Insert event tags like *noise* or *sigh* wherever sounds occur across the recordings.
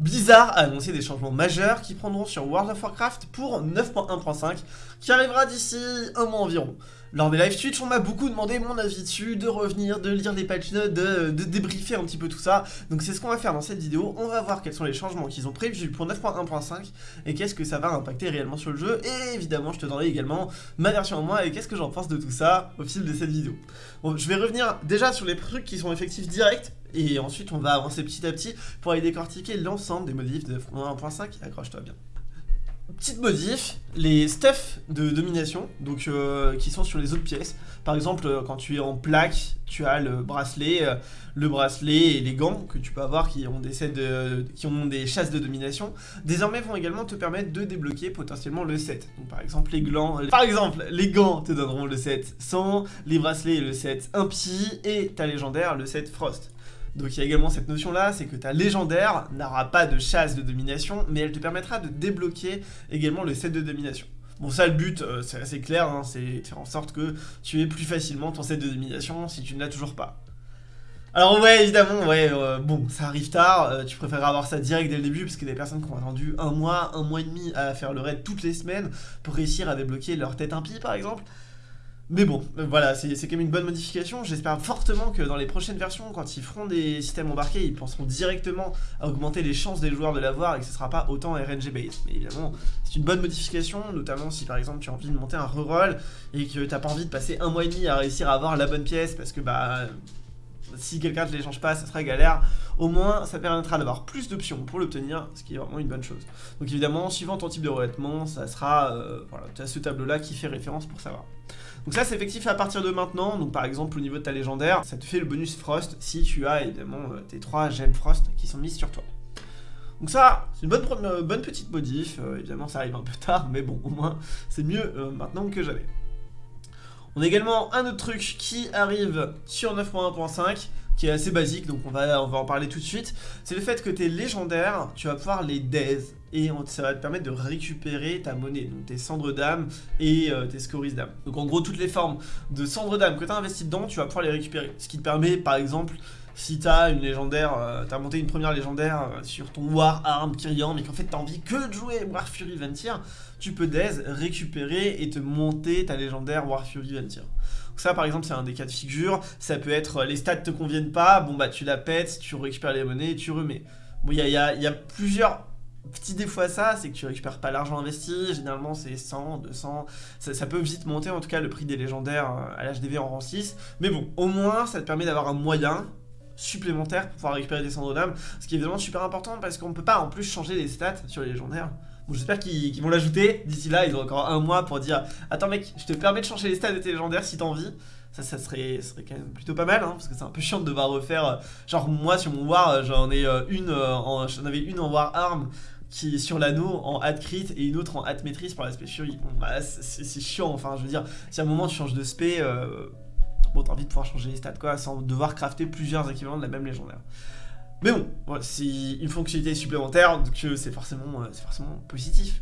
Blizzard a annoncé des changements majeurs qui prendront sur World of Warcraft pour 9.1.5 qui arrivera d'ici un mois environ. Lors des live Twitch, on m'a beaucoup demandé mon avis dessus, de revenir, de lire les patch notes, de, débriefer un petit peu tout ça. Donc c'est ce qu'on va faire dans cette vidéo. On va voir quels sont les changements qu'ils ont prévus pour 9.1.5 et qu'est-ce que ça va impacter réellement sur le jeu. Et évidemment, je te donnerai également ma version en moi et qu'est-ce que j'en pense de tout ça au fil de cette vidéo. Bon, je vais revenir déjà sur les trucs qui sont effectifs directs et ensuite on va avancer petit à petit pour aller décortiquer l'ensemble des modifs de 9.1.5. Accroche-toi bien. Petite modif, les stuff de domination, donc euh, qui sont sur les autres pièces. Par exemple, euh, quand tu es en plaque, tu as le bracelet, euh, le bracelet et les gants que tu peux avoir qui ont des sets qui ont des chasses de domination. Désormais, vont également te permettre de débloquer potentiellement le set. Donc par exemple, les gants, par exemple, les gants te donneront le set 100, les bracelets le set impie et ta légendaire le set frost. Donc il y a également cette notion là, c'est que ta légendaire n'aura pas de chasse de domination, mais elle te permettra de débloquer également le set de domination. Bon ça le but, euh, c'est assez clair, hein, c'est faire en sorte que tu aies plus facilement ton set de domination si tu ne l'as toujours pas. Alors ouais, évidemment, ouais, euh, bon, ça arrive tard, euh, tu préfères avoir ça direct dès le début, parce qu'il y a des personnes qui ont attendu un mois, un mois et demi à faire le raid toutes les semaines pour réussir à débloquer leur tête impie par exemple. Mais bon, euh, voilà, c'est quand même une bonne modification. J'espère fortement que dans les prochaines versions, quand ils feront des systèmes embarqués, ils penseront directement à augmenter les chances des joueurs de l'avoir et que ce sera pas autant RNG based. Mais évidemment, c'est une bonne modification, notamment si par exemple tu as envie de monter un reroll et que t'as pas envie de passer un mois et demi à réussir à avoir la bonne pièce parce que bah si quelqu'un ne l'échange pas, ça sera galère. Au moins, ça permettra d'avoir plus d'options pour l'obtenir, ce qui est vraiment une bonne chose. Donc évidemment, suivant ton type de revêtement, ça sera, euh, voilà, tu as ce tableau-là qui fait référence pour savoir. Donc ça, c'est effectif à partir de maintenant. Donc par exemple, au niveau de ta légendaire, ça te fait le bonus Frost si tu as évidemment euh, tes 3 gemmes Frost qui sont mises sur toi. Donc ça, c'est une bonne, euh, bonne petite modif. évidemment, ça arrive un peu tard, mais bon, au moins, c'est mieux maintenant que jamais. On a également un autre truc qui arrive sur 9.1.5 qui est assez basique, donc on va, on va en parler tout de suite. C'est le fait que tes légendaires, tu vas pouvoir les daze et ça va te permettre de récupérer ta monnaie, donc tes cendres d'âme et euh, tes scories d'âme. Donc en gros, toutes les formes de cendres d'âme que tu as investi dedans, tu vas pouvoir les récupérer. Ce qui te permet, par exemple, si t'as une légendaire, euh, t'as monté une première légendaire euh, sur ton War Arm Kyrian, mais qu'en fait t'as envie que de jouer War Fury Ventir, tu peux Daze récupérer et te monter ta légendaire War Fury Ventir. Donc ça par exemple c'est un des cas de figure, ça peut être euh, les stats te conviennent pas, bon bah tu la pètes, tu récupères les monnaies et tu remets. Bon il y a, plusieurs petits défauts à ça, c'est que tu récupères pas l'argent investi, généralement c'est 100, 200, ça, ça, peut vite monter en tout cas le prix des légendaires à l'HDV en rang 6, mais bon, au moins ça te permet d'avoir un moyen supplémentaire pour pouvoir récupérer des cendres d'âme, ce qui est évidemment super important parce qu'on peut pas en plus changer les stats sur les légendaires. J'espère qu'ils vont l'ajouter, d'ici là ils ont encore un mois pour dire « Attends mec, je te permets de changer les stats de tes légendaires si t'as envie ». Ça, ça serait, quand même plutôt pas mal, hein, parce que c'est un peu chiant de devoir refaire... Euh, genre moi sur mon War, j'en ai euh, une, euh, j'en avais une en War Arm, qui est sur l'anneau en hat crit et une autre en hat maîtrise pour l'aspect fury. Bah, c'est chiant, enfin, je veux dire, si à un moment tu changes de spé, bon, t'as envie de pouvoir changer les stats, quoi, sans devoir crafter plusieurs équivalents de la même légendaire. Mais bon, c'est une fonctionnalité supplémentaire, donc euh, c'est forcément, euh, positif.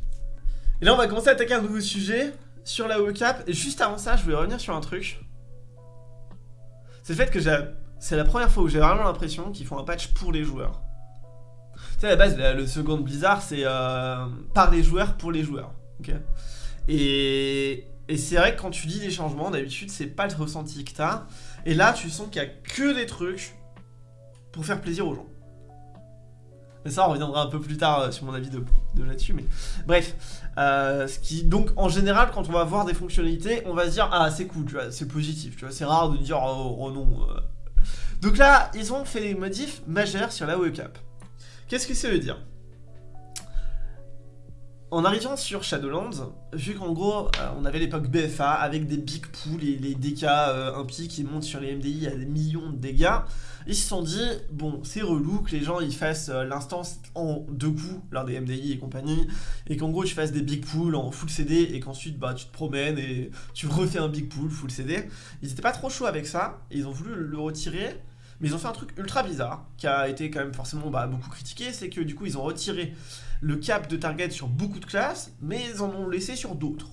Et là, on va commencer à attaquer un nouveau sujet sur la cap. Et juste avant ça, je voulais revenir sur un truc. C'est le fait que c'est la première fois où j'ai vraiment l'impression qu'ils font un patch pour les joueurs. Tu sais, à la base, le second Blizzard, c'est euh, par les joueurs, pour les joueurs. et, c'est vrai que quand tu dis des changements, d'habitude, c'est pas le ressenti que t'as. Et là, tu sens qu'il y a que des trucs pour faire plaisir aux gens. Mais ça, on reviendra un peu plus tard euh, sur mon avis de, là-dessus. Mais bref, euh, ce qui donc en général, quand on va voir des fonctionnalités, on va se dire ah c'est cool, tu vois, c'est positif, tu vois, c'est rare de dire oh, oh non. Euh. Donc là, ils ont fait des modifs majeurs sur la webcap. Qu'est-ce que ça veut dire? En arrivant sur Shadowlands, vu qu'en gros, euh, on avait l'époque BFA avec des big pools et les dégâts euh, impies qui montent sur les MDI à des millions de dégâts, ils se sont dit, bon, c'est relou que les gens ils fassent euh, l'instance en deux coups lors des MDI et compagnie, et qu'en gros tu fasses des big pools en full CD et qu'ensuite bah, tu te promènes et tu refais un big pool full CD. Ils étaient pas trop chauds avec ça, et ils ont voulu le retirer, mais ils ont fait un truc ultra bizarre, qui a été quand même forcément bah, beaucoup critiqué, c'est que du coup ils ont retiré le cap de target sur beaucoup de classes, mais ils en ont laissé sur d'autres.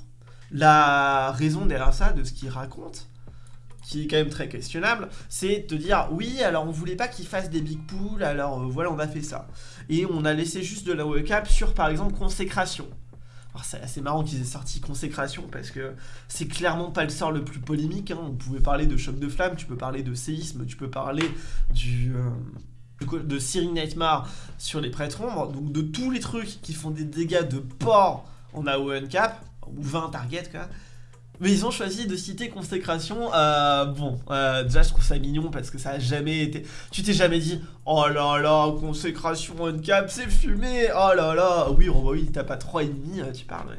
La raison derrière ça, de ce qu'ils racontent, qui est quand même très questionnable, c'est de dire oui, alors on voulait pas qu'il fasse des big pools, alors euh, voilà, on a fait ça. Et on a laissé juste de la cap sur par exemple consécration. C'est assez marrant qu'ils aient sorti consécration parce que c'est clairement pas le sort le plus polémique. Hein. On pouvait parler de choc de flamme, tu peux parler de séisme, tu peux parler du. Euh, de Siri Nightmare sur les prêtres ombres, donc de tous les trucs qui font des dégâts de port en AON cap, ou 20 targets quoi, mais ils ont choisi de citer consécration. Euh, bon, euh, déjà je trouve ça mignon parce que ça a jamais été. Tu t'es jamais dit, oh là là, consécration on cap, c'est fumé. Oh là là, oui, oh, bah oui, t'as pas 3,5, euh, tu parles.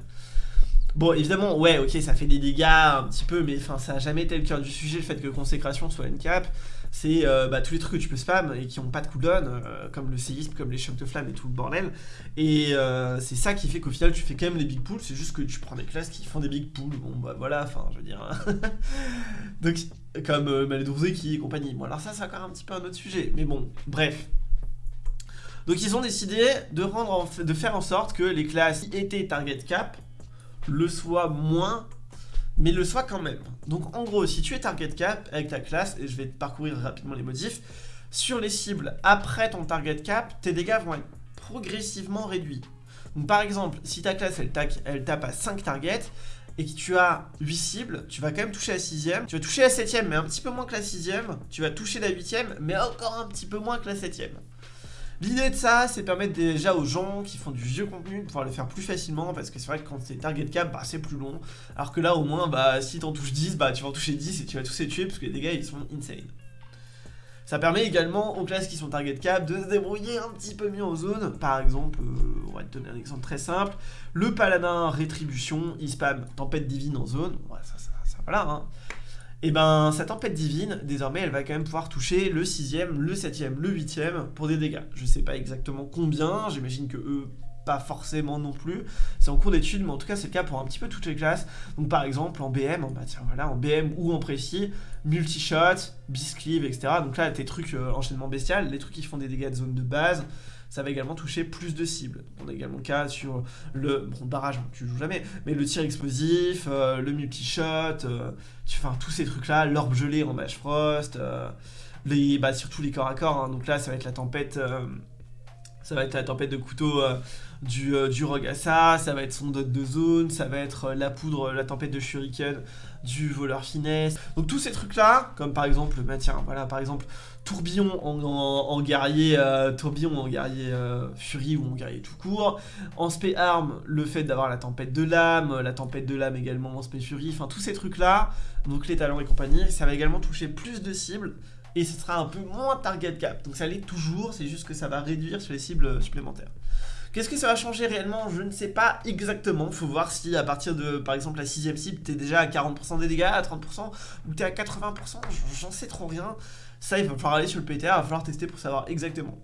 Bon, évidemment, ouais, ok, ça fait des dégâts un petit peu, mais enfin, ça a jamais été le cœur du sujet, le fait que consécration soit une cap c'est euh, bah, tous les trucs que tu peux spam et qui n'ont pas de cooldown, euh, comme le séisme, comme les chocs de flamme et tout le bordel. Et euh, c'est ça qui fait qu'au final tu fais quand même les big pools, c'est juste que tu prends des classes qui font des big pools. Bon bah voilà, enfin je veux dire. Hein. *laughs* Donc comme euh, qui et compagnie. Bon alors ça c'est encore un petit peu un autre sujet, mais bon, bref. Donc ils ont décidé de, rendre de faire en sorte que les classes qui étaient target cap le soient moins mais le soit quand même. Donc en gros, si tu es target cap avec ta classe, et je vais parcourir rapidement les motifs, sur les cibles après ton target cap, tes dégâts vont être progressivement réduits. Donc par exemple, si ta classe elle, elle tape à 5 targets, et que tu as 8 cibles, tu vas quand même toucher la 6ème, tu vas toucher la 7ème, mais un petit peu moins que la 6ème, tu vas toucher la 8ème, mais encore un petit peu moins que la 7ème. L'idée de ça, c'est permettre déjà aux gens qui font du vieux contenu de pouvoir le faire plus facilement parce que c'est vrai que quand c'est target cap, bah, c'est plus long. Alors que là, au moins, bah, si t'en touches 10, bah, tu vas en toucher 10 et tu vas tous les tuer parce que les dégâts ils sont insane. Ça permet également aux classes qui sont target cap de se débrouiller un petit peu mieux en zone. Par exemple, euh, on va te donner un exemple très simple. Le paladin rétribution, il spam tempête divine en zone. Ça voilà. Hein et eh ben sa tempête divine, désormais, elle va quand même pouvoir toucher le 6ème, le 7ème, le 8ème pour des dégâts. Je sais pas exactement combien, j'imagine que eux, pas forcément non plus. C'est en cours d'étude, mais en tout cas, c'est le cas pour un petit peu toutes les classes. Donc par exemple, en BM, bah tiens, voilà, en BM ou en précis, multi-shot, biscleave, etc. Donc là, tes trucs euh, enchaînement bestial, les trucs qui font des dégâts de zone de base, ça va également toucher plus de cibles. On a également le cas sur le bon, barrage, tu joues jamais, mais le tir explosif, euh, le multi-shot, euh, enfin, tous ces trucs-là, l'orbe gelé en Mage Frost, euh, les, bah, surtout les corps à corps, hein. donc là ça va être la tempête, ça va être la tempête de couteau du, du Rogassa, ça va être son dot de zone, ça va être la poudre, la tempête de shuriken du voleur finesse. Donc tous ces trucs là, comme par exemple, bah tiens, voilà, par exemple, tourbillon en, guerrier, euh, tourbillon en guerrier euh, furie ou en guerrier tout court. En spé arme, le fait d'avoir la tempête de l'âme, la tempête de l'âme également en spé furie, enfin tous ces trucs là, donc les talents et compagnie, ça va également toucher plus de cibles et ce sera un peu moins target cap. Donc ça l'est toujours, c'est juste que ça va réduire sur les cibles supplémentaires. Qu'est-ce que ça va changer réellement? Je ne sais pas exactement. Faut voir si à partir de, par exemple, la sixième cible, t'es déjà à 40% des dégâts, à 30%, ou t'es à 80%. J'en sais trop rien. Ça, il va falloir aller sur le PTR, il va falloir tester pour savoir exactement.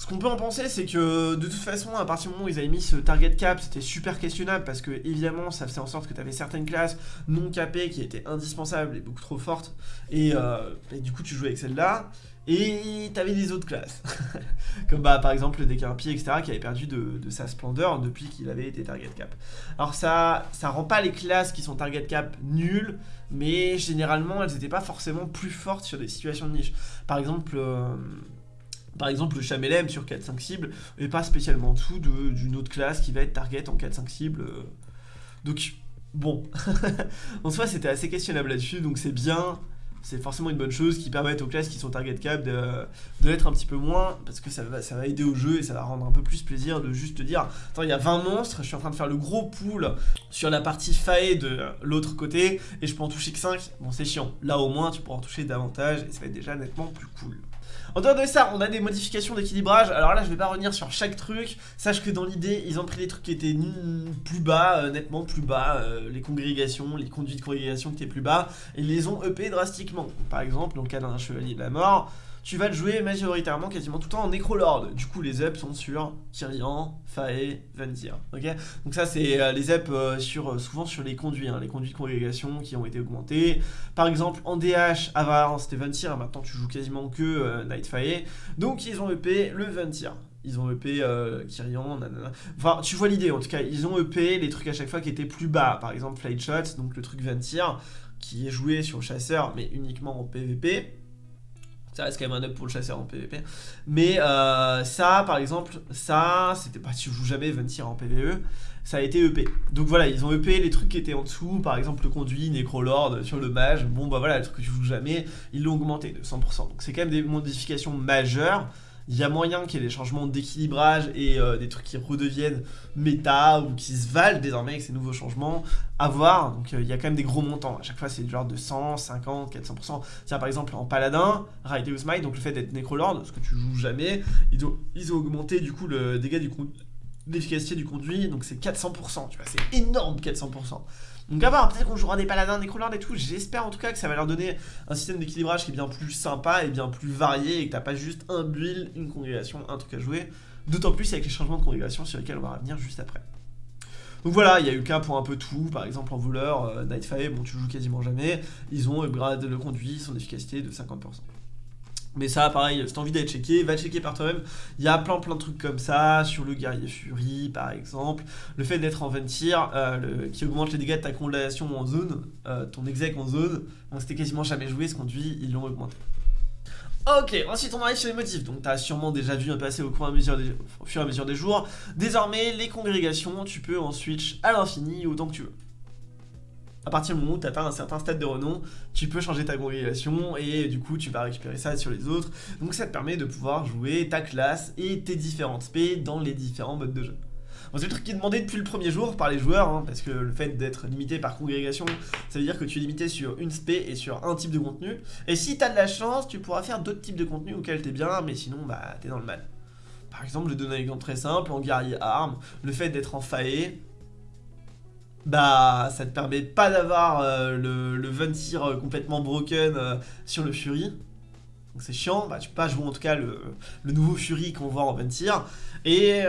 Ce qu'on peut en penser, c'est que de toute façon, à partir du moment où ils avaient mis ce target cap, c'était super questionnable parce que évidemment, ça faisait en sorte que tu avais certaines classes non capées qui étaient indispensables et beaucoup trop fortes. Et, euh, et du coup, tu jouais avec celle-là. Et t'avais des autres classes, *laughs* comme bah, par exemple le Décarpi, etc., qui avait perdu de, sa splendeur depuis qu'il avait été target cap. Alors ça, ça rend pas les classes qui sont target cap nulles, mais généralement elles n'étaient pas forcément plus fortes sur des situations de niche. Par exemple, euh, par exemple le Chamelem sur 4-5 cibles et pas spécialement en dessous d'une autre classe qui va être target en 4-5 cibles. Euh. Donc bon, *laughs* en soi c'était assez questionnable là-dessus, donc c'est bien c'est forcément une bonne chose qui permet aux classes qui sont target cap de, l'être un petit peu moins parce que ça va, ça va aider au jeu et ça va rendre un peu plus plaisir de juste dire attends il y a 20 monstres, je suis en train de faire le gros pool sur la partie fae de l'autre côté et je peux en toucher que 5, bon c'est chiant, là au moins tu pourras en toucher davantage et ça va être déjà nettement plus cool. En dehors de ça, on a des modifications d'équilibrage. Alors là, je vais pas revenir sur chaque truc. Sache que dans l'idée, ils ont pris des trucs qui étaient plus bas, euh, nettement plus bas. Euh, les congrégations, les conduits de congrégation qui étaient plus bas. Ils les ont EP drastiquement. Par exemple, dans le cas d'un chevalier de la mort, tu vas le jouer majoritairement quasiment tout le temps en Necrolord. Du coup, les ups sont sur Kyrian, Fae, Ventir. Ok? Donc ça, c'est euh, les ups euh, sur, euh, souvent sur les conduits, hein, les conduits de congrégation qui ont été augmentés. Par exemple, en DH, avant c'était Ventir, maintenant tu joues quasiment que Night Fae. Donc ils ont EP le Ventir. Ils ont EP Kyrian, nanana. Enfin, tu vois l'idée en tout cas. Ils ont EP les trucs à chaque fois qui étaient plus bas. Par exemple, Flight Shot, donc le truc Ventir qui est joué sur chasseur, mais uniquement en PvP. Ça reste quand même un up pour le chasseur en PvP. Mais euh, ça, par exemple, ça, c'était pas si je joue jamais Ventir en PvE, ça a été EP. Donc voilà, ils ont EP les trucs qui étaient en dessous, par exemple le conduit, Necrolord sur le mage. Bon bah voilà, le truc que tu joues jamais, ils l'ont augmenté de 100%. Donc c'est quand même des modifications majeures il y a moyen qu'il y ait des changements d'équilibrage et euh, des trucs qui redeviennent méta ou qui se valent désormais avec ces nouveaux changements à voir. Donc euh, il y a quand même des gros montants. À chaque fois, c'est du genre de 100, 50, 400%. Tiens, par exemple, en paladin, Righteous Might, donc le fait d'être Necrolord, ce que tu joues jamais, ils ont, ils ont augmenté du coup le dégât du l'efficacité du conduit, donc c'est 400%, tu vois, c'est énorme 400%. Donc à voir, peut-être qu'on jouera des paladins, des crawlers et tout, j'espère en tout cas que ça va leur donner un système d'équilibrage qui est bien plus sympa et bien plus varié et que t'as pas juste un build, une congrégation, un truc à jouer. D'autant plus avec les changements de congrégation sur lesquels on va revenir juste après. Donc voilà, il y a eu cas pour un peu tout, par exemple en voleur, euh, Nightfire, bon tu joues quasiment jamais, ils ont upgrade le conduit, son efficacité de 50%. Mais ça, pareil, si t'as envie d'être checké, va checker par toi-même. Il y a plein plein de trucs comme ça, sur le guerrier Fury par exemple. Le fait d'être en Ventir, euh, qui augmente les dégâts de ta condamnation en zone, euh, ton exec en zone. Donc c'était quasiment jamais joué, ce conduit, ils l'ont augmenté. Ok, ensuite on arrive sur les motifs, donc t'as sûrement déjà vu un passer au, au fur et à mesure des jours. Désormais, les congrégations, tu peux en switch à l'infini autant que tu veux à partir du moment où tu atteins un certain stade de renom, tu peux changer ta congrégation et du coup tu vas récupérer ça sur les autres. Donc ça te permet de pouvoir jouer ta classe et tes différentes spé dans les différents modes de jeu. c'est le truc qui est demandé depuis le premier jour par les joueurs, hein, parce que le fait d'être limité par congrégation, ça veut dire que tu es limité sur une spé et sur un type de contenu. Et si tu as de la chance, tu pourras faire d'autres types de contenus auxquels t'es bien, mais sinon bah t'es dans le mal. Par exemple, je donne un exemple très simple, en guerrier arme, le fait d'être en fae, bah ça te permet pas d'avoir euh, le, le Ventir euh, complètement broken euh, sur le Fury. Donc c'est chiant, bah tu peux pas jouer en tout cas le, nouveau Fury qu'on voit en Ventir. Et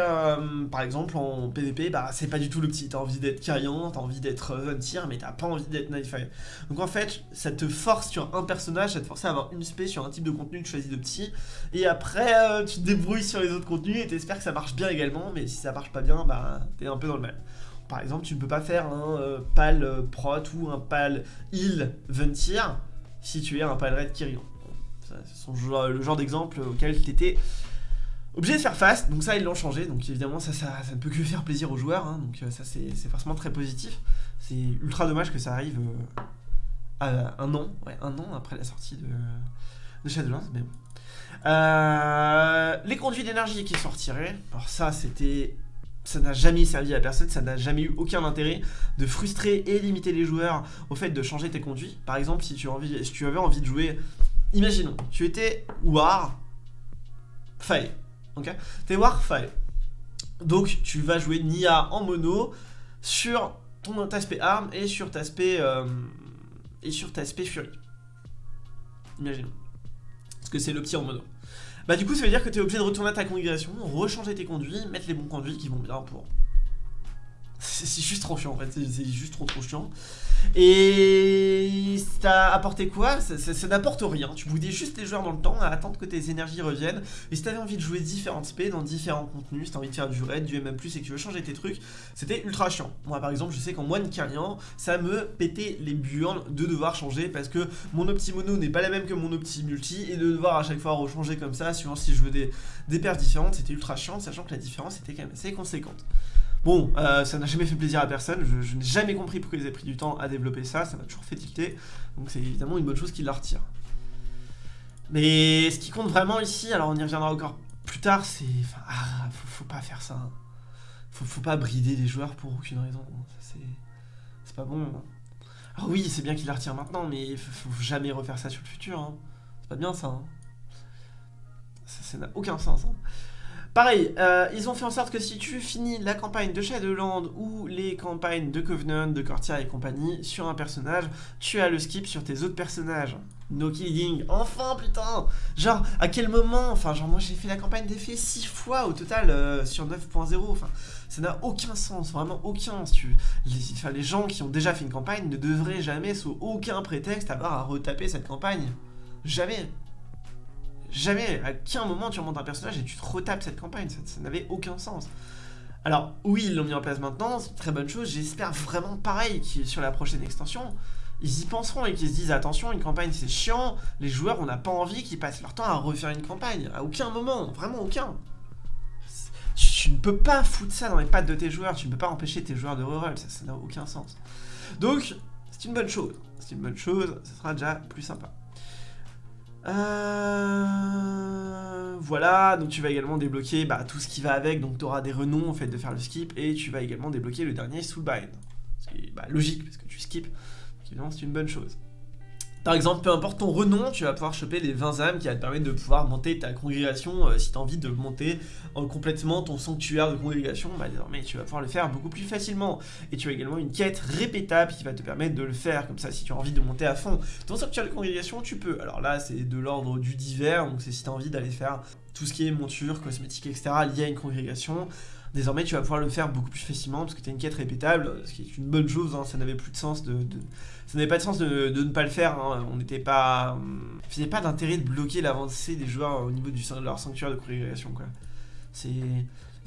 par exemple en PvP, bah c'est pas du tout le petit, t'as envie d'être Carrion, t'as envie d'être Ventir, mais t'as pas envie d'être Nightfire. Donc en fait, ça te force sur un personnage, ça te force à avoir une spé sur un type de contenu que tu choisis de petit. Et après, tu te débrouilles sur les autres contenus et t'espères que ça marche bien également, mais si ça marche pas bien, bah t'es un peu dans le mal. Par exemple, tu ne peux pas faire un euh, pal euh, prot ou un pal heal ventir si tu es un pal red Kyrian. C'est le genre d'exemple auquel tu étais obligé de faire face. Donc ça, ils l'ont changé. Donc évidemment, ça, ne peut que *laughs* faire plaisir aux joueurs. Hein. donc euh, ça, c'est forcément très positif. C'est ultra dommage que ça arrive à un an, un an après la sortie de, Shadowlands. Mais bon. les conduits d'énergie qui retirés. Alors ça, c'était ça n'a jamais servi à personne, ça n'a jamais eu aucun intérêt de frustrer et limiter les joueurs au fait de changer tes conduits. Par exemple, si tu, envie, si tu avais envie de jouer, imaginons, tu étais War Fae, ok? T'es War Fae. Donc tu vas jouer Nia en mono sur ton aspect arme et sur ta aspect, euh, et sur ta aspect fury. Imaginons. Parce que c'est le petit en mono. Bah du coup ça veut dire que tu es obligé de retourner à ta congrégation, rechanger tes conduits, mettre les bons conduits qui vont bien pour... C'est juste trop chiant en fait, c'est juste trop trop chiant. Et ça apporté quoi? Ça, n'apporte rien. Tu boudais juste les joueurs dans le temps à attendre que tes énergies reviennent. Et si t'avais envie de jouer différentes spé dans différents contenus, si t'as envie de faire du raid, du MM+, et que tu veux changer tes trucs, c'était ultra chiant. Moi par exemple, je sais qu'en moine carriant, ça me pétait les burnes de devoir changer parce que mon opti mono n'est pas la même que mon opti multi et de devoir à chaque fois rechanger comme ça, suivant si je veux des, des paires différentes, c'était ultra chiant, sachant que la différence était quand même assez conséquente. Bon, euh, ça n'a jamais fait plaisir à personne, je, n'ai jamais compris pourquoi ils avaient pris du temps à développer ça, ça m'a toujours fait tilter, donc c'est évidemment une bonne chose qu'ils la retirent. Mais ce qui compte vraiment ici, alors on y reviendra encore plus tard, c'est... Enfin, ah, faut, pas faire ça. Hein. Faut, pas brider les joueurs pour aucune raison, c'est pas bon. Hein. Alors oui, c'est bien qu'ils la retirent maintenant, mais faut, faut jamais refaire ça sur le futur, hein. c'est pas bien ça. Ça n'a aucun sens. Pareil, euh, ils ont fait en sorte que si tu finis la campagne de Shadowland ou les campagnes de Covenant, de Cortia et compagnie sur un personnage, tu as le skip sur tes autres personnages. No killing, enfin putain Genre, à quel moment Enfin, genre, moi j'ai fait la campagne d'effet 6 fois au total euh, sur 9.0, enfin, ça n'a aucun sens, vraiment aucun. Tu, les, les gens qui ont déjà fait une campagne ne devraient jamais, sous aucun prétexte, avoir à retaper cette campagne. Jamais Jamais, à quel moment tu remontes un personnage et tu te retapes cette campagne, ça, n'avait aucun sens. Alors oui, ils l'ont mis en place maintenant, c'est une très bonne chose, j'espère vraiment pareil sur la prochaine extension, ils y penseront et qu'ils se disent attention, une campagne c'est chiant, les joueurs on n'a pas envie qu'ils passent leur temps à refaire une campagne, à aucun moment, vraiment aucun. Tu, ne peux pas foutre ça dans les pattes de tes joueurs, tu ne peux pas empêcher tes joueurs de reroll, ça n'a aucun sens. Donc, c'est une bonne chose, c'est une bonne chose, ça sera déjà plus sympa. Euh... Voilà, donc tu vas également débloquer bah, tout ce qui va avec, donc tu auras des renoms en fait de faire le skip, et tu vas également débloquer le dernier Soulbind. Ce qui est bah, logique, parce que tu skips, évidemment c'est une bonne chose. Par exemple, peu importe ton renom, tu vas pouvoir choper les 20 âmes qui va te permettre de pouvoir monter ta congrégation euh, si tu as envie de monter euh, complètement ton sanctuaire de congrégation, bah désormais tu vas pouvoir le faire beaucoup plus facilement. Et tu as également une quête répétable qui va te permettre de le faire, comme ça si tu as envie de monter à fond ton sanctuaire de congrégation, tu peux. Alors là, c'est de l'ordre du divers, donc c'est si tu as envie d'aller faire tout ce qui est monture, cosmétique, etc. lié à une congrégation. Désormais, tu vas pouvoir le faire beaucoup plus facilement parce que tu une quête répétable, ce qui est une bonne chose, hein. ça n'avait plus de sens de, ça n'avait pas de sens de, ne pas le faire, hein. on n'était pas... faisait pas d'intérêt de bloquer l'avancée des joueurs au niveau du, de leur sanctuaire de congrégation, quoi. C'est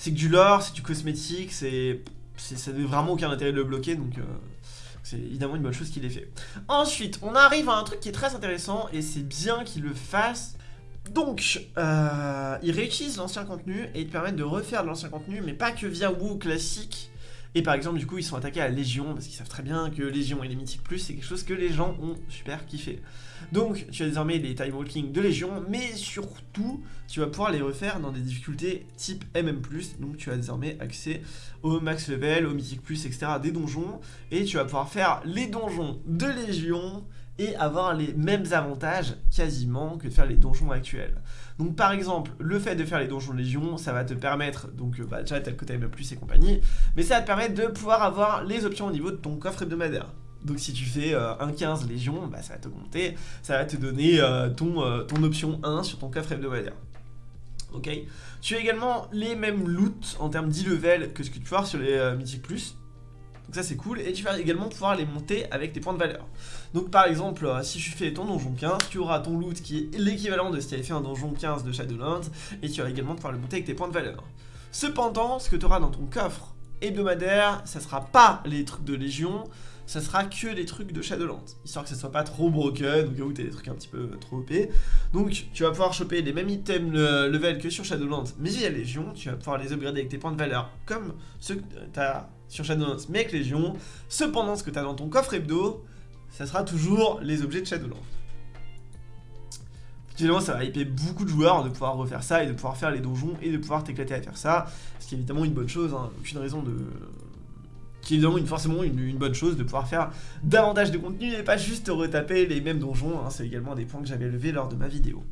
que du lore, c'est du cosmétique, c'est... ça n'avait vraiment aucun intérêt de le bloquer, donc... Euh, c'est évidemment une bonne chose qu'il ait fait. Ensuite, on arrive à un truc qui est très intéressant, et c'est bien qu'il le fasse, donc, euh, ils réutilisent l'ancien contenu et ils te permettent de refaire de l'ancien contenu, mais pas que via WoW classique. Et par exemple, du coup, ils sont attaqués à Légion, parce qu'ils savent très bien que Légion et les Mythiques Plus, c'est quelque chose que les gens ont super kiffé. Donc, tu as désormais les time walking de Légion, mais surtout, tu vas pouvoir les refaire dans des difficultés type MM+, donc tu as désormais accès au max level, au Mythique Plus, etc., des donjons, et tu vas pouvoir faire les donjons de Légion, et avoir les mêmes avantages quasiment que de faire les donjons actuels. Donc par exemple, le fait de faire les donjons Légion, ça va te permettre, donc euh, bah, déjà t'as le côté plus et compagnie, mais ça va te permettre de pouvoir avoir les options au niveau de ton coffre hebdomadaire. Donc si tu fais euh, un 15 Légion, bah, ça va t'augmenter, ça va te donner euh, ton, ton option 1 sur ton coffre hebdomadaire. Ok? Tu as également les mêmes loots en termes d'e-level que ce que tu peux avoir sur les Mythic Plus, donc ça c'est cool, et tu vas également pouvoir les monter avec tes points de valeur. Donc par exemple, euh, si tu fais ton donjon 15, tu auras ton loot qui est l'équivalent de si tu avais fait un donjon 15 de Shadowlands, et tu vas également pouvoir le monter avec tes points de valeur. Cependant, ce que tu auras dans ton coffre hebdomadaire, ça sera pas les trucs de Légion, ça sera que les trucs de Shadowlands, histoire que ça soit pas trop broken, ou que tu as des trucs un petit peu trop OP. Donc tu vas pouvoir choper les mêmes items level que sur Shadowlands, mais via Légion, tu vas pouvoir les upgrader avec tes points de valeur, comme ceux que tu as sur Shadowlands, mais avec Légion. Cependant, ce que tu as dans ton coffre hebdo, ça sera toujours les objets de Shadowlands. Finalement, ça va hyper beaucoup de joueurs de pouvoir refaire ça et de pouvoir faire les donjons et de pouvoir t'éclater à faire ça. Ce qui est évidemment une bonne chose, hein. aucune raison de... Qui est évidemment forcément une, bonne chose de pouvoir faire davantage de contenu et pas juste retaper les mêmes donjons. Hein. C'est également des points que j'avais levés lors de ma vidéo.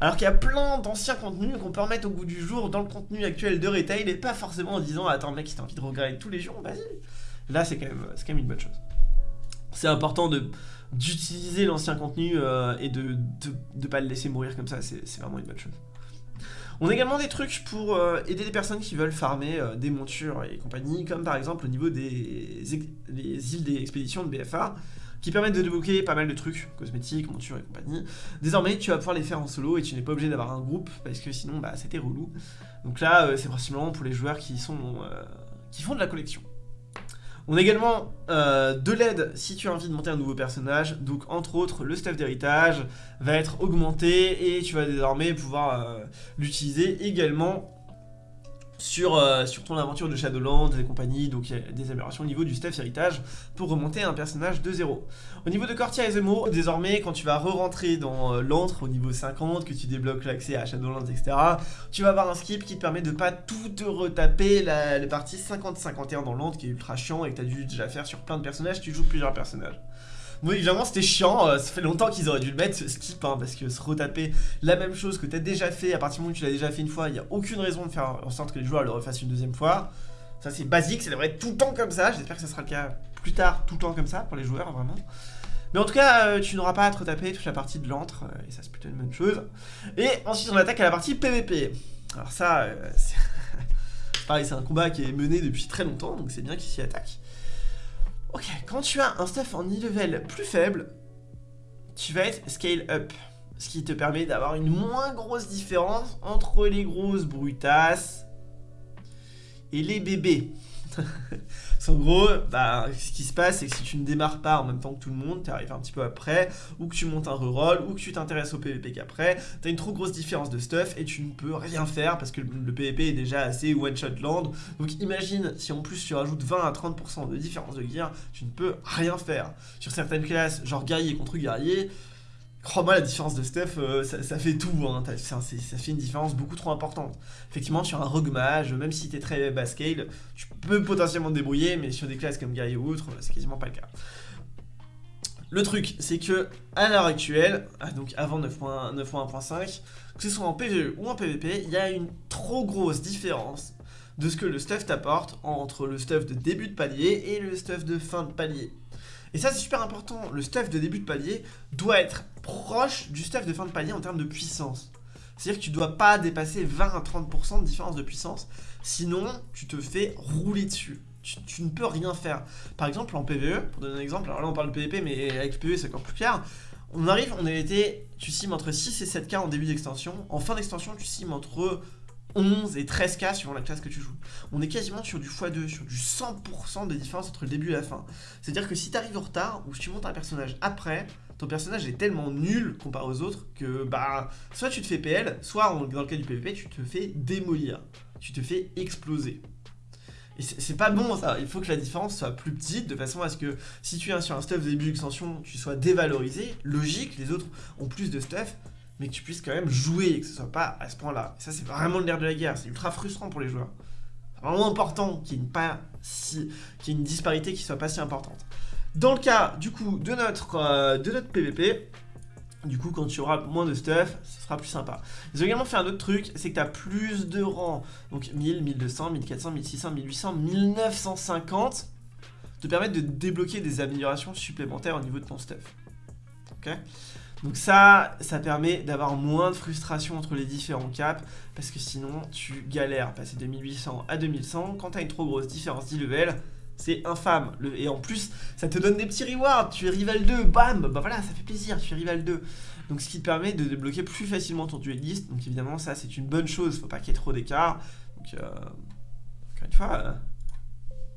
Alors qu'il y a plein d'anciens contenus qu'on peut remettre au goût du jour dans le contenu actuel de retail et pas forcément en disant attends mec si t'as envie de regretter tous les jours, vas-y. Là c'est quand, quand même une bonne chose. C'est important de d'utiliser l'ancien contenu euh, et de ne pas le laisser mourir comme ça, c'est vraiment une bonne chose. On a également des trucs pour euh, aider des personnes qui veulent farmer euh, des montures et compagnie, comme par exemple au niveau des îles des expéditions de BFA qui permettent de débloquer pas mal de trucs, cosmétiques, montures et compagnie. Désormais, tu vas pouvoir les faire en solo et tu n'es pas obligé d'avoir un groupe parce que sinon, bah, c'était relou. Donc là, c'est principalement pour les joueurs qui sont qui font de la collection. On a également euh, de l'aide si tu as envie de monter un nouveau personnage. Donc entre autres, le stuff d'héritage va être augmenté et tu vas désormais pouvoir l'utiliser également sur, euh, sur ton aventure de Shadowlands et compagnie, donc il y a des améliorations au niveau du stuff héritage pour remonter un personnage de zéro. Au niveau de Cortia et Zemo, désormais quand tu vas re-rentrer dans euh, l'antre au niveau 50, que tu débloques l'accès à Shadowlands, etc., tu vas avoir un skip qui te permet de pas tout te retaper la, la partie 50-51 dans l'antre qui est ultra chiant et que tu as dû déjà faire sur plein de personnages, tu joues plusieurs personnages. Oui, évidemment, c'était chiant. Euh, ça fait longtemps qu'ils auraient dû le mettre, ce skip, hein, parce que se retaper la même chose que tu as déjà fait, à partir du moment où tu l'as déjà fait une fois, il n'y a aucune raison de faire en sorte que les joueurs le refassent une deuxième fois. Ça, c'est basique, ça devrait être tout le temps comme ça. J'espère que ça sera le cas plus tard, tout le temps comme ça, pour les joueurs, vraiment. Mais en tout cas, euh, tu n'auras pas à te retaper toute la partie de l'antre, euh, et ça, c'est plutôt une bonne chose. Et ensuite, on attaque à la partie PVP. Alors ça, *laughs* c'est... pareil, c'est un combat qui est mené depuis très longtemps, donc c'est bien qu'il s'y attaque. Ok, quand tu as un stuff en e-level plus faible, tu vas être scale up. Ce qui te permet d'avoir une moins grosse différence entre les grosses brutasses et les bébés. *laughs* en gros, bah, ce qui se passe, c'est que si tu ne démarres pas en même temps que tout le monde, tu arrives un petit peu après, ou que tu montes un reroll, ou que tu t'intéresses au PvP qu'après, tu as une trop grosse différence de stuff et tu ne peux rien faire parce que le PvP est déjà assez one-shot land. Donc imagine si en plus tu rajoutes 20 à 30% de différence de gear, tu ne peux rien faire. Sur certaines classes, genre guerrier contre guerrier, Crois-moi, la différence de stuff, euh, ça, fait tout, hein. ça, fait une différence beaucoup trop importante. Effectivement, sur un rogue mage, même si t'es très bas scale, tu peux potentiellement te débrouiller, mais sur des classes comme guerrier ou autre, c'est quasiment pas le cas. Le truc, c'est que à l'heure actuelle, ah, donc avant 9.1.5, que ce soit en PvE ou en PvP, il y a une trop grosse différence de ce que le stuff t'apporte entre le stuff de début de palier et le stuff de fin de palier. Et ça, c'est super important. Le stuff de début de palier doit être proche du stuff de fin de palier en termes de puissance. C'est-à-dire que tu dois pas dépasser 20 à 30% de différence de puissance. Sinon, tu te fais rouler dessus. Tu, ne peux rien faire. Par exemple, en PvE, pour donner un exemple, alors là on parle de PvP, mais avec PvE c'est encore plus clair. On arrive, on a été, tu cimes entre 6 et 7k en début d'extension. En fin d'extension, tu cimes entre 11 et 13k suivant la classe que tu joues. On est quasiment sur du x2, sur du 100% de différence entre le début et la fin. C'est-à-dire que si tu arrives en retard ou si tu montes un personnage après, ton personnage est tellement nul comparé aux autres que bah soit tu te fais PL, soit dans le cas du PvP, tu te fais démolir. Tu te fais exploser. Et c'est pas bon ça, il faut que la différence soit plus petite de façon à ce que si tu es sur un stuff début d'extension, tu sois dévalorisé, logique, les autres ont plus de stuff, mais que tu puisses quand même jouer et que ce soit pas à ce point-là. ça, c'est vraiment le nerf de la guerre. C'est ultra frustrant pour les joueurs. C'est vraiment important qu'il y ait une, si, qu'il y ait une disparité qui soit pas si importante. Dans le cas, du coup, de notre, euh, de notre PVP, du coup, quand tu auras moins de stuff, ce sera plus sympa. Ils ont également fait un autre truc, c'est que tu as plus de rangs. Donc 1000, 1200, 1400, 1600, 1800, 1950 te permettent de débloquer des améliorations supplémentaires au niveau de ton stuff. Ok? Donc ça, ça permet d'avoir moins de frustration entre les différents caps, parce que sinon tu galères, passer de 1800 à 2100, quand t'as une trop grosse différence d'e-level, c'est infâme. et en plus, ça te donne des petits rewards, tu es rival 2, bam, bah voilà, ça fait plaisir, tu es rival 2. Donc ce qui te permet de débloquer plus facilement ton dueliste, donc évidemment ça c'est une bonne chose, faut pas qu'il y ait trop d'écart. Donc euh, encore une fois, euh,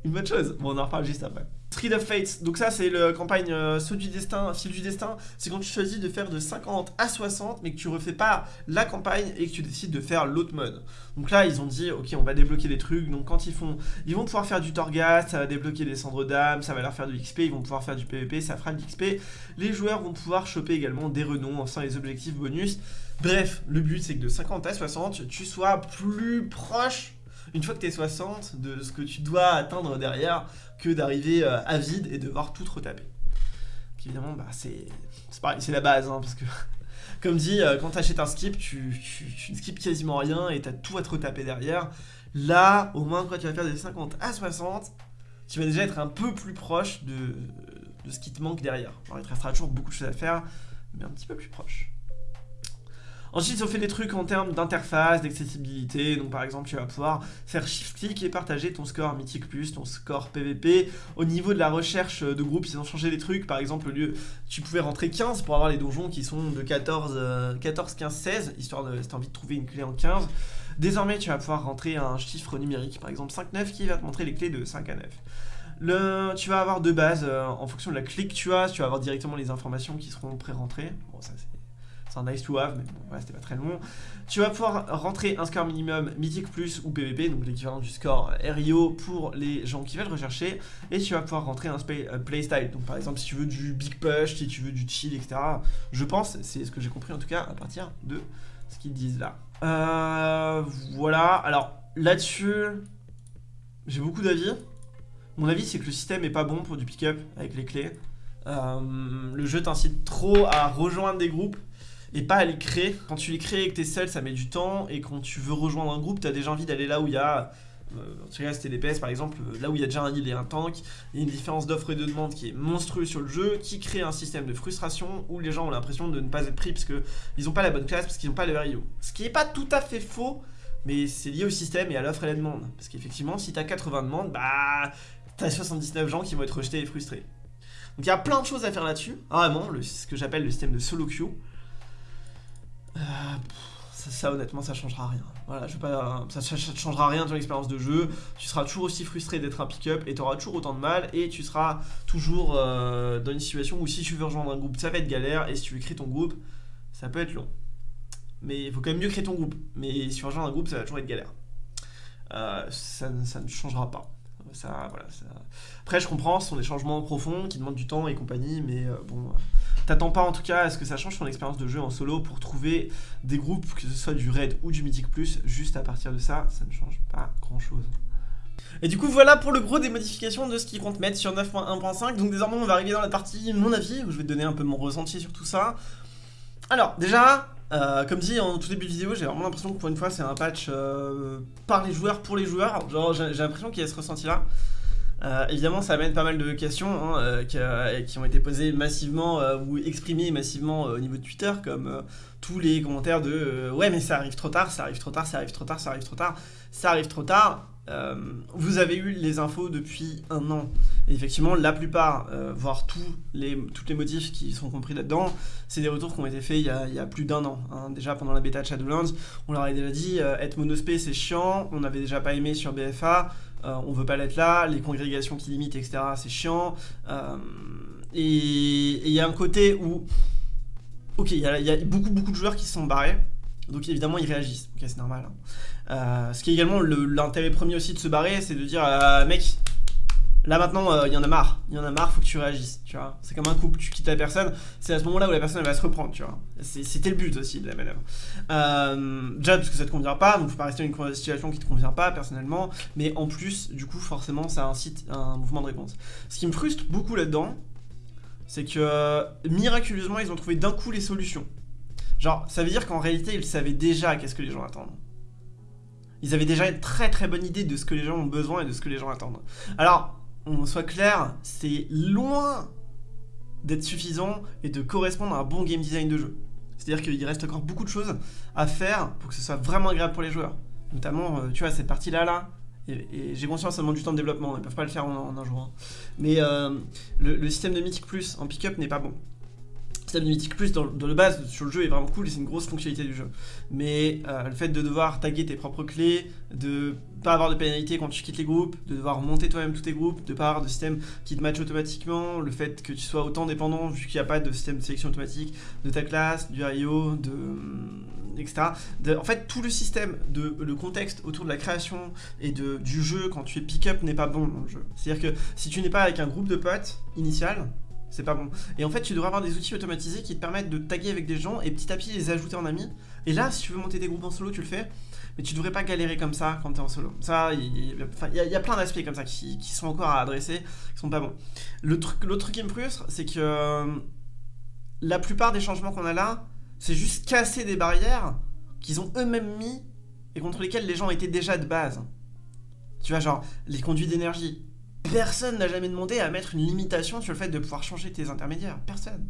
une bonne chose. Bon on en reparle juste après. Street of Fates, donc ça c'est la campagne euh, Saut du Destin, Fil du Destin, c'est quand tu choisis de faire de 50 à 60 mais que tu refais pas la campagne et que tu décides de faire l'autre mode. Donc là ils ont dit ok on va débloquer des trucs, donc quand ils font, ils vont pouvoir faire du Torghast, ça va débloquer des cendres d'âme, ça va leur faire du XP, ils vont pouvoir faire du PvP, ça fera de l'XP. Les joueurs vont pouvoir choper également des renoms en faisant les objectifs bonus. Bref, le but c'est que de 50 à 60 tu sois plus proche une fois que tu es 60 de ce que tu dois atteindre derrière que d'arriver euh, à vide et devoir tout retaper. Évidemment, bah, c'est la base, hein, parce que *laughs* comme dit, euh, quand tu achètes un skip, tu, ne skips quasiment rien et tu as tout à te retaper derrière. Là, au moins, quand tu vas faire des 50 à 60, tu vas déjà être un peu plus proche de, de ce qui te manque derrière. Alors, il te restera toujours beaucoup de choses à faire, mais un petit peu plus proche. Ensuite, ils ont fait des trucs en termes d'interface, d'accessibilité. Donc, par exemple, tu vas pouvoir faire shift-click et partager ton score Mythic Plus, ton score PVP. Au niveau de la recherche de groupe, ils ont changé des trucs. Par exemple, au lieu, tu pouvais rentrer 15 pour avoir les donjons qui sont de 14, 14 15, 16, histoire de, si tu envie de trouver une clé en 15. Désormais, tu vas pouvoir rentrer un chiffre numérique, par exemple 5, 9, qui va te montrer les clés de 5 à 9. Le, tu vas avoir deux bases euh, en fonction de la clé que tu as, tu vas avoir directement les informations qui seront pré-rentrées. Bon, ça c'est c'est un nice to have, mais bon, c'était pas très long. Tu vas pouvoir rentrer un score minimum Mythic Plus ou PVP, donc l'équivalent du score RIO pour les gens qui veulent rechercher. Et tu vas pouvoir rentrer un playstyle, donc par exemple si tu veux du big push, si tu veux du chill, etc. Je pense, c'est ce que j'ai compris en tout cas à partir de ce qu'ils disent là. Euh, voilà, alors là-dessus, j'ai beaucoup d'avis. Mon avis, c'est que le système est pas bon pour du pick-up avec les clés. Euh, le jeu t'incite trop à rejoindre des groupes et pas à les créer. Quand tu les crées et que t'es seul, ça met du temps. Et quand tu veux rejoindre un groupe, t'as déjà envie d'aller là où il y a. Euh, tu c'était DPS par exemple, euh, là où il y a déjà un heal et un tank, il y a une différence d'offre et de demande qui est monstrueuse sur le jeu, qui crée un système de frustration où les gens ont l'impression de ne pas être pris parce qu'ils n'ont pas la bonne classe, parce qu'ils n'ont pas le RIO. Ce qui n'est pas tout à fait faux, mais c'est lié au système et à l'offre et la demande. Parce qu'effectivement, si t'as 80 demandes, bah t'as 79 gens qui vont être rejetés et frustrés. Donc il y a plein de choses à faire là-dessus. Ah, vraiment, ce que j'appelle le système de solo queue ça, honnêtement ça changera rien. Voilà, je pas, ça, ça, changera rien dans l'expérience de jeu. Tu seras toujours aussi frustré d'être un pick-up et tu auras toujours autant de mal et tu seras toujours euh, dans une situation où si tu veux rejoindre un groupe, ça va être galère et si tu veux créer ton groupe, ça peut être long. Mais il faut quand même mieux créer ton groupe. Mais si tu rejoins un groupe, ça va toujours être galère. Euh, ça, ça, ne changera pas. Ça, voilà, Après, je comprends, ce sont des changements profonds qui demandent du temps et compagnie, mais euh, bon, t'attends pas en tout cas à ce que ça change ton expérience de jeu en solo pour trouver des groupes, que ce soit du raid ou du mythic plus, juste à partir de ça, ça ne change pas grand chose. Et du coup voilà pour le gros des modifications de ce qu'ils comptent mettre sur 9.1.5 Donc désormais on va arriver dans la partie mon avis où je vais te donner un peu mon ressenti sur tout ça Alors déjà euh, comme dit en tout début de vidéo, j'ai vraiment l'impression que pour une fois c'est un patch euh, par les joueurs pour les joueurs. Genre j'ai l'impression qu'il y a ce ressenti là. Euh, évidemment, ça amène pas mal de questions hein, qui, ont été posées massivement ou exprimées massivement au niveau de Twitter, comme tous les commentaires de Ouais, mais ça arrive trop tard, ça arrive trop tard, ça arrive trop tard, ça arrive trop tard, ça arrive trop tard. Euh, vous avez eu les infos depuis un an. Et effectivement, la plupart, euh, voire tous les, toutes les motifs qui sont compris là-dedans, c'est des retours qui ont été faits il y a, plus d'un an. Hein. Déjà pendant la bêta de Shadowlands, on leur avait déjà dit euh, être monospé c'est chiant, on n'avait déjà pas aimé sur BFA, on veut pas l'être là, les congrégations qui limitent, etc. c'est chiant. et il y a un côté où. Ok, il y, a beaucoup beaucoup de joueurs qui se sont barrés. Donc évidemment ils réagissent, ok c'est normal. Hein. Euh, ce qui est également l'intérêt premier aussi de se barrer, c'est de dire euh, mec, là maintenant euh, il y en a marre, il y en a marre, faut que tu réagisses, tu vois. C'est comme un couple, tu quittes la personne, c'est à ce moment-là où la personne va se reprendre, tu vois. C'était le but aussi de la manœuvre. déjà parce que ça te convient pas, donc faut pas rester dans une situation qui te convient pas personnellement, mais en plus, du coup forcément ça incite un mouvement de réponse. Ce qui me frustre beaucoup là-dedans, c'est que miraculeusement ils ont trouvé d'un coup les solutions. Genre, ça veut dire qu'en réalité, ils savaient déjà qu'est-ce que les gens attendent. Ils avaient déjà une très très bonne idée de ce que les gens ont besoin et de ce que les gens attendent. Alors, on soit clair, c'est loin d'être suffisant et de correspondre à un bon game design de jeu. C'est-à-dire qu'il reste encore beaucoup de choses à faire pour que ce soit vraiment agréable pour les joueurs. Notamment, euh, tu vois, cette partie-là, là, et, j'ai conscience, ça demande du temps de développement, ils peuvent pas le faire en, un jour. Hein. Mais euh, le, le, système de Mythic Plus en pick-up n'est pas bon système de Mythic Plus dans, le base sur le jeu est vraiment cool c'est une grosse fonctionnalité du jeu. Mais euh, le fait de devoir taguer tes propres clés, de pas avoir de pénalité quand tu quittes les groupes, de devoir monter toi-même tous tes groupes, de pas avoir de système qui te match automatiquement, le fait que tu sois autant dépendant vu qu'il n'y a pas de système de sélection automatique de ta classe, du IO, de etc. en fait, tout le système, de, le contexte autour de la création et de, du jeu quand tu es pick-up n'est pas bon dans le jeu. C'est-à-dire que si tu n'es pas avec un groupe de potes initial, c'est pas bon. Et en fait, tu devrais avoir des outils automatisés qui te permettent de taguer avec des gens et petit à petit les ajouter en amis. Et là, si tu veux monter des groupes en solo, tu le fais. Mais tu devrais pas galérer comme ça quand t'es en solo. Ça, il y, a plein d'aspects comme ça qui, sont encore à adresser, qui sont pas bons. L'autre truc qui me frustre, c'est que euh, la plupart des changements qu'on a là, c'est juste casser des barrières qu'ils ont eux-mêmes mis et contre lesquelles les gens étaient déjà de base. Tu vois, genre, les conduits d'énergie, Personne n'a jamais demandé à mettre une limitation sur le fait de pouvoir changer tes intermédiaires. Personne.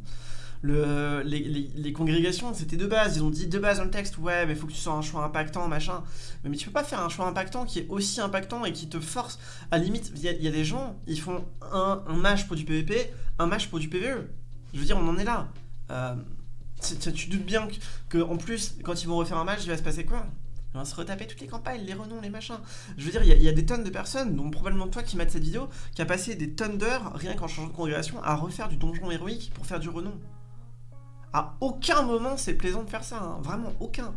Le, les, congrégations, c'était de base. Ils ont dit de base dans le texte, ouais, mais il faut que tu sois un choix impactant, machin. Mais, mais, tu peux pas faire un choix impactant qui est aussi impactant et qui te force. À limite, il y, a des gens, ils font un, match pour du PVP, un match pour du PVE. Je veux dire, on en est là. Euh, tu doutes bien que, en plus, quand ils vont refaire un match, il va se passer quoi? On va se retaper toutes les campagnes, les renoms, les machins. Je veux dire, il y, a des tonnes de personnes, dont probablement toi qui m'as cette vidéo, qui a passé des tonnes d'heures, rien qu'en changeant de congrégation, à refaire du donjon héroïque pour faire du renom. À aucun moment c'est plaisant de faire ça, hein. vraiment aucun.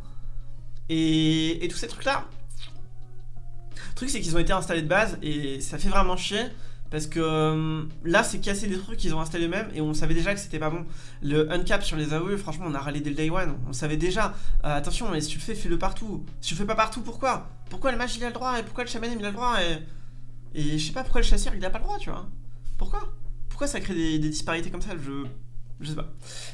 Et, tous ces trucs-là, le truc c'est qu'ils ont été installés de base et ça fait vraiment chier parce que euh, là, c'est casser des trucs qu'ils ont installés eux-mêmes et on savait déjà que c'était pas bon. Le uncap sur les AOE, franchement, on a râlé dès le day one. On savait déjà. Euh, attention, mais si tu le fais, fais-le partout. Si tu le fais pas partout, pourquoi? Pourquoi le mage il a le droit et pourquoi le chaman il a le droit et. Et je sais pas pourquoi le chasseur il a pas le droit, tu vois. Pourquoi? Pourquoi ça crée des, disparités comme ça? Je. Je sais pas.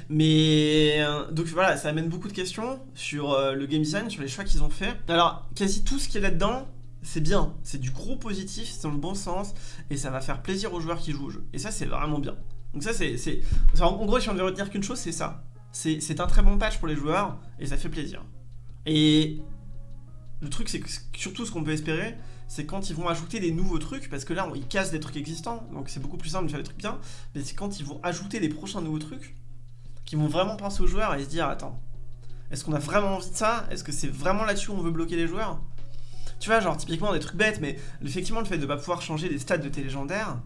Mais. Euh, donc voilà, ça amène beaucoup de questions sur le game design, sur les choix qu'ils ont fait. Alors, quasi tout ce qui est là-dedans, c'est bien, c'est du gros positif, c'est dans le bon sens, et ça va faire plaisir aux joueurs qui jouent au jeu. Et ça, c'est vraiment bien. Donc ça, c'est... En gros, si on devait retenir qu'une chose, c'est ça. C'est un très bon patch pour les joueurs, et ça fait plaisir. Et le truc, c'est que surtout ce qu'on peut espérer, c'est quand ils vont ajouter des nouveaux trucs, parce que là, ils cassent des trucs existants, donc c'est beaucoup plus simple de faire des trucs bien, mais c'est quand ils vont ajouter des prochains nouveaux trucs, qu'ils vont vraiment penser aux joueurs et se dire, attends, Est-ce qu'on a vraiment envie de ça? Est-ce que c'est vraiment là-dessus où on veut bloquer les joueurs? Tu vois, genre typiquement des trucs bêtes, mais effectivement le fait de pas pouvoir changer les stats de tes légendaires,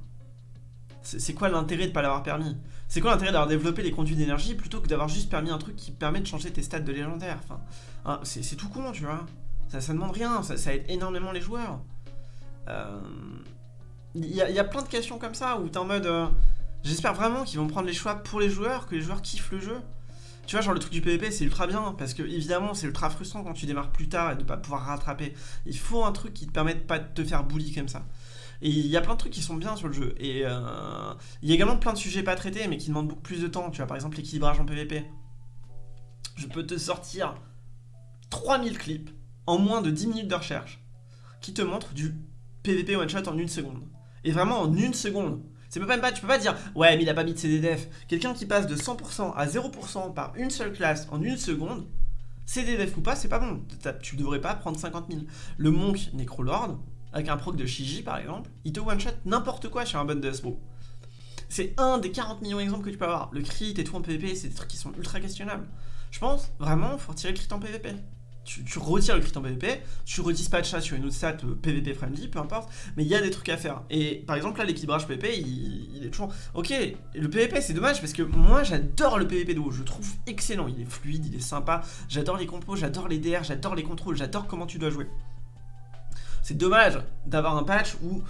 c'est quoi l'intérêt de pas l'avoir permis? C'est quoi l'intérêt d'avoir développé les conduits d'énergie plutôt que d'avoir juste permis un truc qui permet de changer tes stats de légendaire Enfin, hein, c'est tout con, tu vois. Ça, demande rien, ça, aide énormément les joueurs. Il euh, y, a, plein de questions comme ça où t'es en mode... Euh, j'espère vraiment qu'ils vont prendre les choix pour les joueurs, que les joueurs kiffent le jeu. Tu vois, genre le truc du PvP, c'est ultra bien, parce que évidemment, c'est ultra frustrant quand tu démarres plus tard et de pas pouvoir rattraper. Il faut un truc qui te permette pas de te faire bully comme ça. Et il y a plein de trucs qui sont bien sur le jeu. Et euh, il y a également plein de sujets pas traités, mais qui demandent beaucoup plus de temps. Tu vois, par exemple, l'équilibrage en PvP. Je peux te sortir 3000 clips en moins de 10 minutes de recherche qui te montrent du PvP one shot en une seconde. Et vraiment en une seconde. C'est même pas, tu peux pas dire ouais mais il a pas mis de CDDF. Quelqu'un qui passe de 100% à 0% par une seule classe en une seconde, CDDF ou pas, c'est pas bon. Tu devrais pas prendre 50 000. Le Monk Necrolord, avec un proc de Shiji par exemple, il te one-shot n'importe quoi sur un bon de. C'est un des 40 millions d'exemples que tu peux avoir. Le crit et tout en PvP, c'est des trucs qui sont ultra questionnables. Je pense vraiment faut retirer le crit en PvP. Tu, retires le crit en PvP, tu redispatches ça sur une autre stat PvP friendly, peu importe, mais il y a des trucs à faire. Et par exemple là l'équilibrage PvP, il, est toujours... Ok, le PvP c'est dommage parce que moi j'adore le PvP de haut, je trouve excellent, il est fluide, il est sympa, j'adore les compos, j'adore les DR, j'adore les contrôles, j'adore comment tu dois jouer. C'est dommage d'avoir un patch où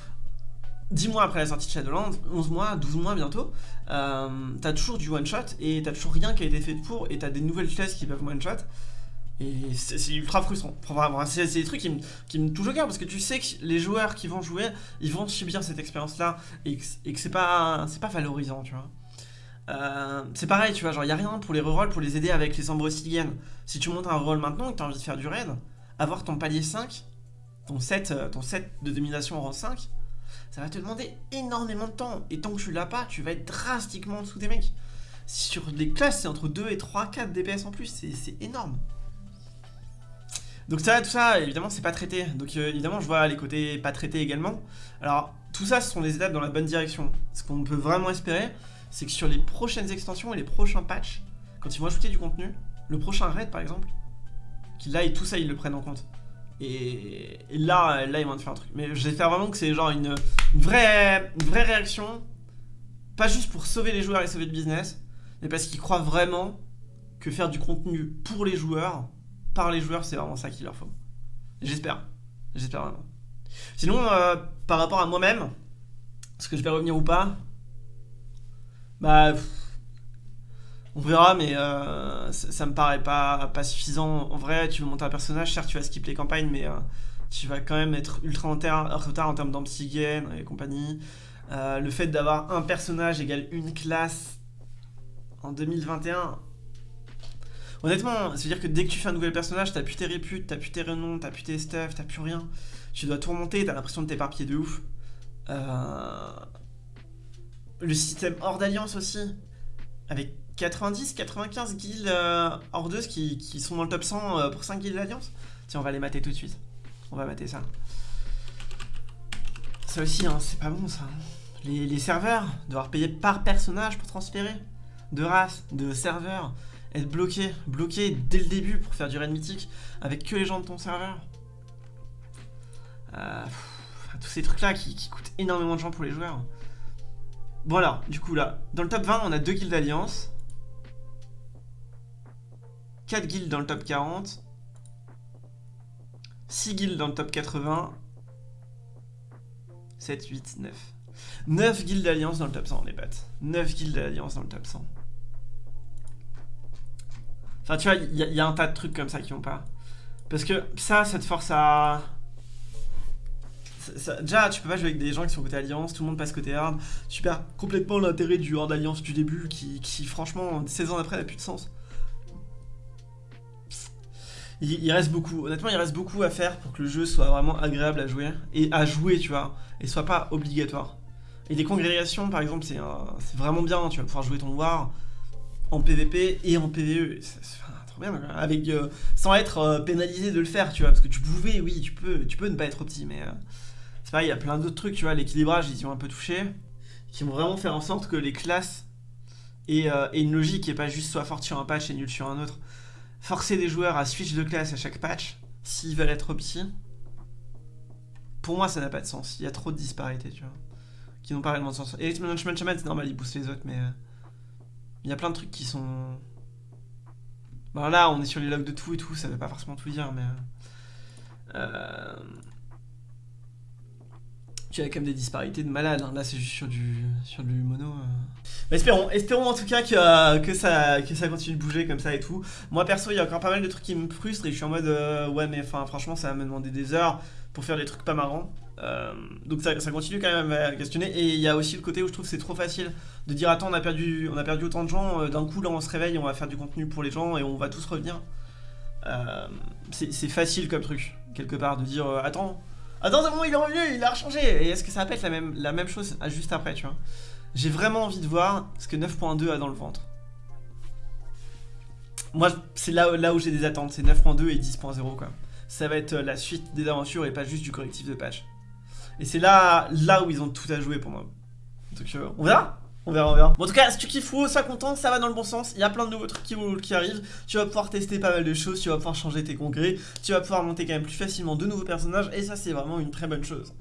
10 mois après la sortie de Shadowlands, 11 mois, 12 mois bientôt, euh, t'as toujours du one shot et t'as toujours rien qui a été fait pour et t'as des nouvelles classes qui peuvent one shot. Et c'est ultra frustrant. c'est des trucs qui me, qui me touchent au cœur parce que tu sais que les joueurs qui vont jouer, ils vont subir cette expérience-là et, que c'est pas, valorisant, tu vois. Euh, c'est pareil, tu vois, genre y a rien pour les rerolls pour les aider avec les Ambrosidiennes. Si tu montes un reroll maintenant et que t'as envie de faire du raid, avoir ton palier 5, ton set, euh, ton de domination en rang 5, ça va te demander énormément de temps. Et tant que tu l'as pas, tu vas être drastiquement en dessous des mecs. Sur les classes, c'est entre 2 et 3, 4 DPS en plus, c'est énorme. Donc ça, tout ça, évidemment, c'est pas traité. Donc euh, évidemment, je vois les côtés pas traités également. Alors, tout ça, ce sont des étapes dans la bonne direction. Ce qu'on peut vraiment espérer, c'est que sur les prochaines extensions et les prochains patchs, quand ils vont ajouter du contenu, le prochain raid par exemple, qu'il et tout ça, ils le prennent en compte. Et, là, là, ils vont te faire un truc. Mais j'espère vraiment que c'est genre une, vraie, une vraie réaction, pas juste pour sauver les joueurs et sauver le business, mais parce qu'ils croient vraiment que faire du contenu pour les joueurs, par les joueurs, c'est vraiment ça qu'il leur faut. J'espère. J'espère vraiment. Sinon, euh, par rapport à moi-même, est-ce que je vais revenir ou pas? Bah... on verra, mais euh, ça, me paraît pas, pas suffisant. En vrai, tu veux monter un personnage, certes, tu vas skip les campagnes, mais euh, tu vas quand même être ultra en retard en termes d'Ampsigen et compagnie. le fait d'avoir un personnage égale une classe en 2021, Honnêtement, c'est-à-dire que dès que tu fais un nouvel personnage, t'as plus tes réputes, t'as plus tes renoms, t'as plus tes stuff, t'as plus rien. Tu dois tout remonter, t'as l'impression de t'éparpiller de ouf. Euh, le système hors d'alliance aussi, avec 90-95 guildes euh, hordeuses qui, sont dans le top 100 euh, pour 5 guildes d'alliance. Tiens, on va les mater tout de suite. On va mater ça. Ça aussi, hein, c'est pas bon ça. Les, les serveurs, devoir payer par personnage pour transférer. De race, de serveur être bloqué, bloqué dès le début pour faire du raid mythique avec que les gens de ton serveur. Euh, tous ces trucs là qui, coûtent énormément de gens pour les joueurs. Voilà, du coup là, dans le top 20 on a 2 guildes d'alliance. 4 guildes dans le top 40. 6 guildes dans le top 80. 7, 8, 9. 9 guildes d'alliance dans le top 100 les potes. 9 guildes d'alliance dans le top 100. Enfin, tu vois, il y, a un tas de trucs comme ça qui vont pas. Parce que ça, ça te force à... déjà, tu peux pas jouer avec des gens qui sont côté alliance, tout le monde passe côté hard. Tu perds complètement l'intérêt du hard alliance du début qui, franchement, 16 ans après, n'a plus de sens. Il, reste beaucoup, honnêtement, il reste beaucoup à faire pour que le jeu soit vraiment agréable à jouer. Et à jouer, tu vois, et soit pas obligatoire. Et des congrégations, par exemple, c'est vraiment bien, tu vas pouvoir jouer ton war en PVP et en PVE. C'est trop bien, avec, euh, sans être euh, pénalisé de le faire, tu vois, parce que tu pouvais, oui, tu peux, tu peux ne pas être opti, mais euh, c'est pareil, il y a plein d'autres trucs, tu vois, l'équilibrage, ils y ont un peu touché, qui vont vraiment faire en sorte que les classes aient, une logique et pas juste soit fort sur un patch et nul sur un autre. forcer des joueurs à switch de classe à chaque patch, s'ils veulent être opti, pour moi ça n'a pas de sens. Il y a trop de disparités, tu vois, qui n'ont pas réellement de sens. Et Management Shaman, c'est normal, il booste les autres, mais... Euh, il y a plein de trucs qui sont... Bon là, on est sur les logs de tout et tout, ça veut pas forcément tout dire, mais... Euh... Tu as quand même des disparités de malade, hein. là c'est juste sur du, sur du mono. Euh. espérons, espérons en tout cas que, que, ça, que ça continue de bouger comme ça et tout. Moi perso, il y a encore pas mal de trucs qui me frustrent et je suis en mode euh, ouais mais enfin franchement ça va me demander des heures pour faire des trucs pas marrants. Euh, donc ça, continue quand même à questionner et il y a aussi le côté où je trouve c'est trop facile de dire attends on a perdu, on a perdu autant de gens, d'un coup là on se réveille, on va faire du contenu pour les gens et on va tous revenir. c'est facile comme truc, quelque part, de dire attends Attends, il est revenu, il a rechangé. Et est-ce que ça va pas être la même, la même chose juste après, tu vois? J'ai vraiment envie de voir ce que 9.2 a dans le ventre. Moi, c'est là, là où j'ai des attentes, c'est 9.2 et 10.0 quoi. Ça va être euh, la suite des aventures et pas juste du collectif de patch. Et c'est là, là où ils ont tout à jouer pour moi. Donc euh, on verra on verra, on verra. Bon, en tout cas, si tu kiffes WoW, sois content, ça va dans le bon sens. Il y a plein de nouveaux trucs qui, qui, arrivent. Tu vas pouvoir tester pas mal de choses, tu vas pouvoir changer tes congrès, tu vas pouvoir monter quand même plus facilement de nouveaux personnages, et ça, c'est vraiment une très bonne chose.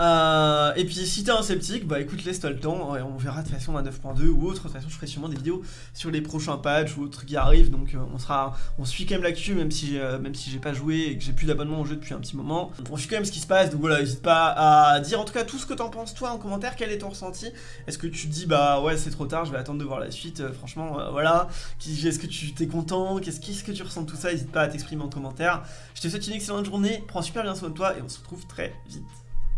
Euh, et puis si t'es un sceptique, bah écoute, laisse-toi le temps, on verra de toute façon à 9.2 ou autre, de toute façon je ferai sûrement des vidéos sur les prochains patchs ou autres qui arrivent, donc euh, on sera, on suit quand même l'actu, même si euh, si j'ai pas joué et que j'ai plus d'abonnement au jeu depuis un petit moment, on suit quand même ce qui se passe, donc voilà, n'hésite pas à dire en tout cas tout ce que t'en penses toi en commentaire, quel est ton ressenti, est-ce que tu te dis bah ouais c'est trop tard, je vais attendre de voir la suite, franchement voilà, est-ce que tu t'es content, qu'est-ce -ce que tu ressens de tout ça, n'hésite pas à t'exprimer en commentaire, je te souhaite une excellente journée, prends super bien soin de toi et on se retrouve très vite.